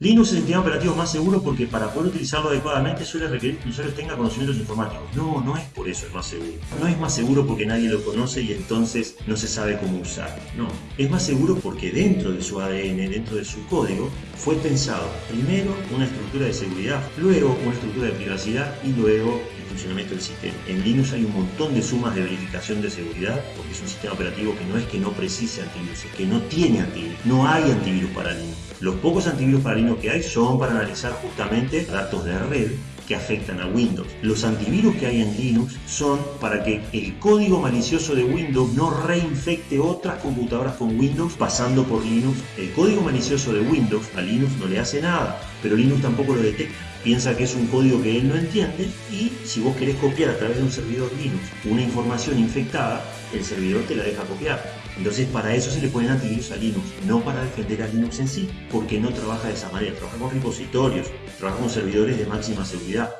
Linux es el sistema operativo más seguro porque para poder utilizarlo adecuadamente suele requerir que el usuario tenga conocimientos informáticos. No, no es por eso el más seguro. No es más seguro porque nadie lo conoce y entonces no se sabe cómo usar. No, es más seguro porque dentro de su ADN, dentro de su código, fue pensado primero una estructura de seguridad, luego una estructura de privacidad y luego el funcionamiento del sistema. En Linux hay un montón de sumas de verificación de seguridad porque es un sistema operativo que no es que no precise antivirus, que no tiene antivirus. No hay antivirus para Linux. Los pocos antivirus para Linux que hay son para analizar justamente datos de red que afectan a Windows. Los antivirus que hay en Linux son para que el código malicioso de Windows no reinfecte otras computadoras con Windows pasando por Linux. El código malicioso de Windows a Linux no le hace nada, pero Linux tampoco lo detecta. Piensa que es un código que él no entiende y si vos querés copiar a través de un servidor Linux una información infectada, el servidor te la deja copiar. Entonces para eso se le ponen antivirus a Linux, no para defender a Linux en sí, porque no trabaja de esa manera, trabaja con repositorios, trabaja con servidores de máxima seguridad.